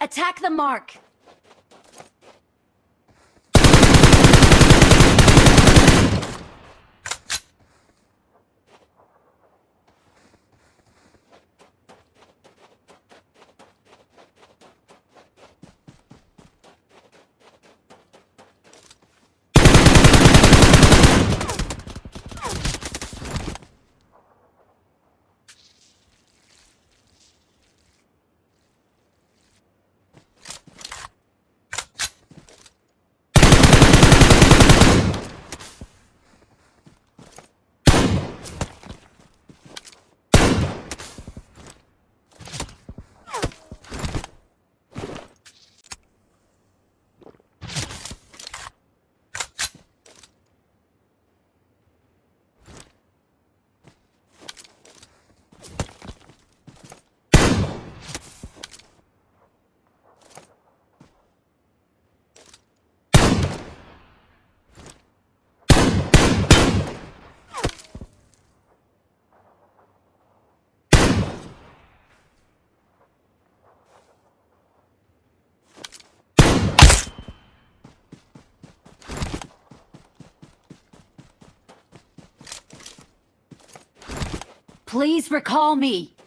Attack the mark! Please recall me.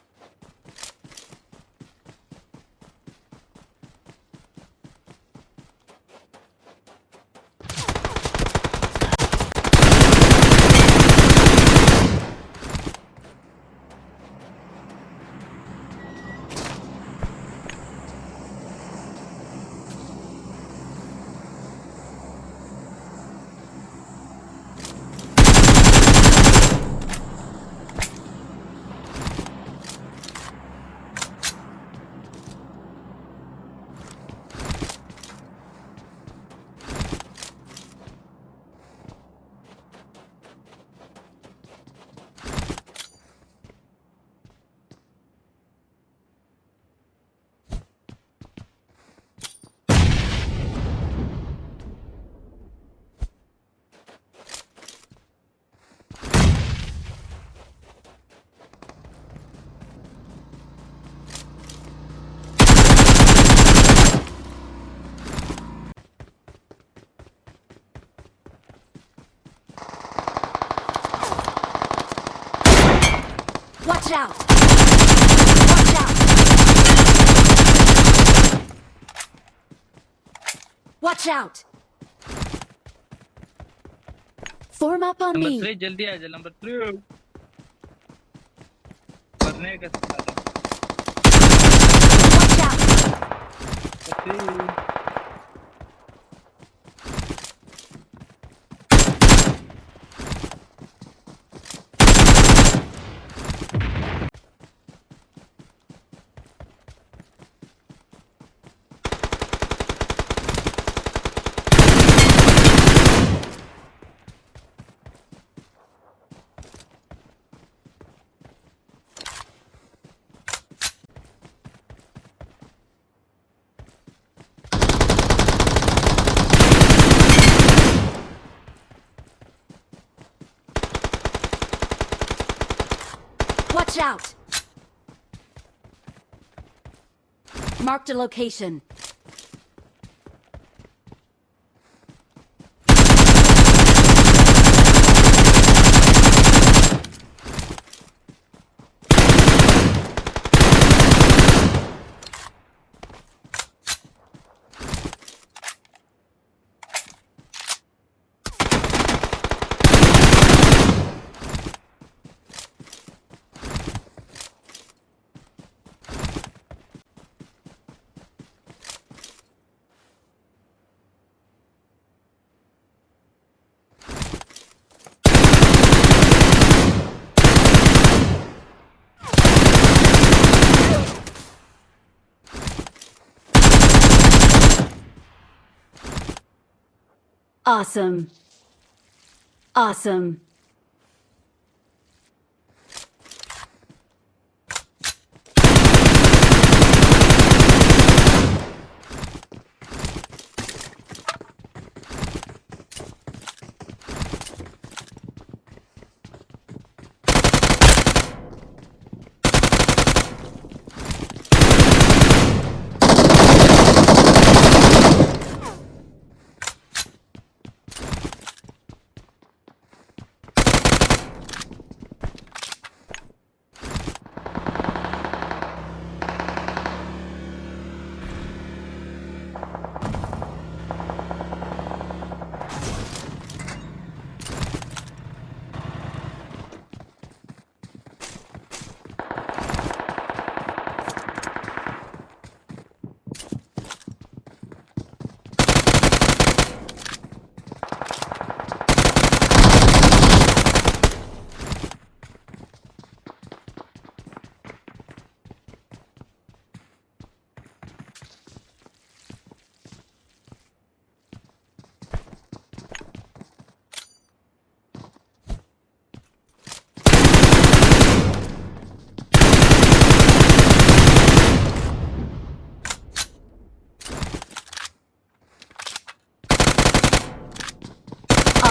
Watch out! Watch out! Watch out! Form up on number me. Three जल्दी आ जा number three मरने का साला। Watch out! Three Watch out! Marked a location. Awesome. Awesome.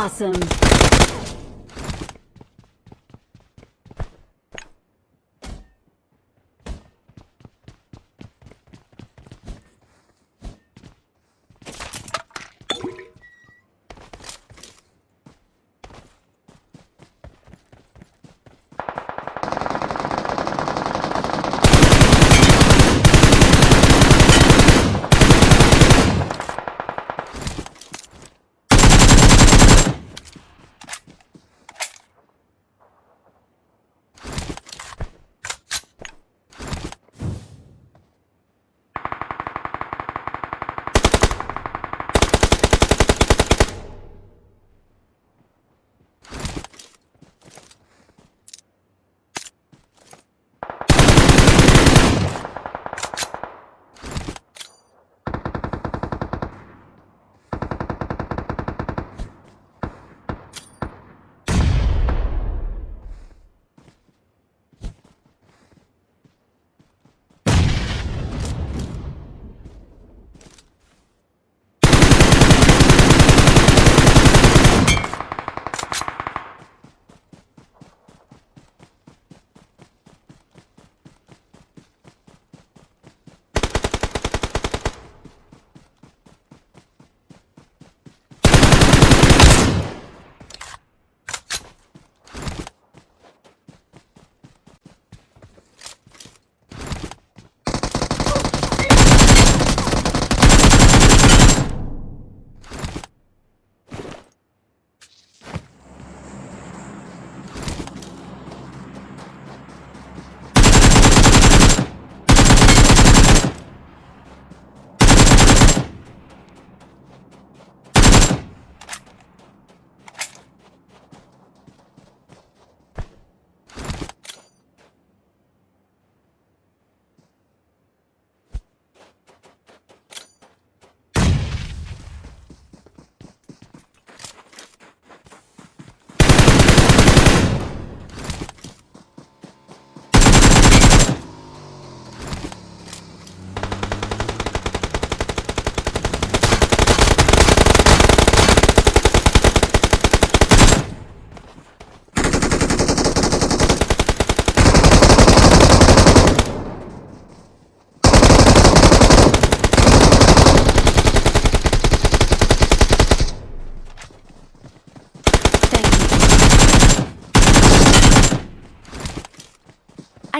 Awesome.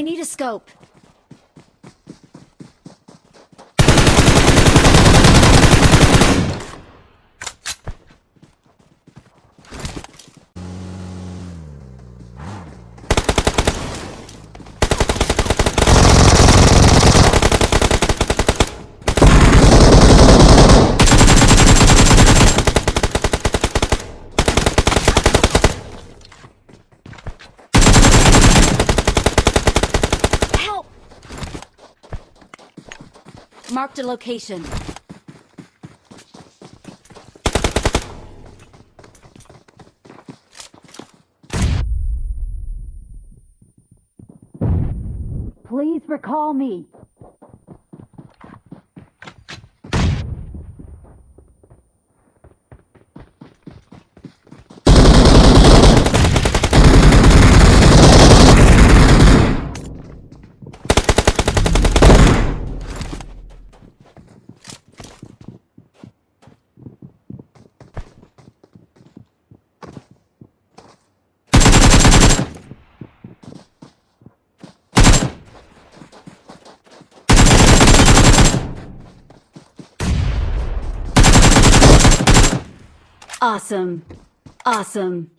I need a scope. Marked a location. Please recall me. Awesome. Awesome.